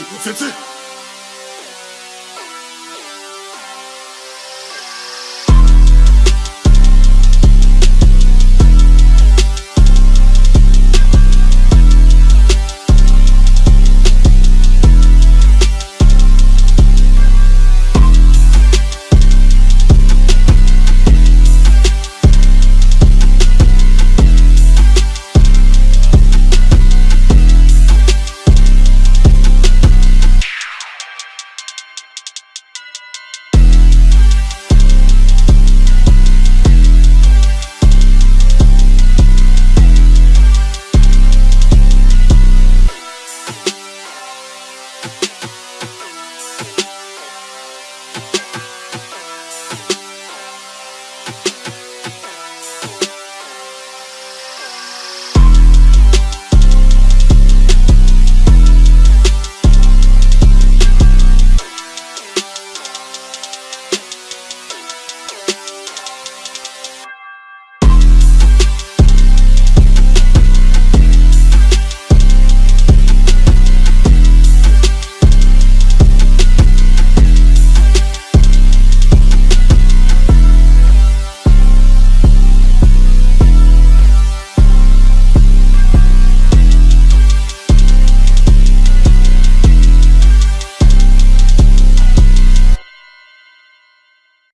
中絶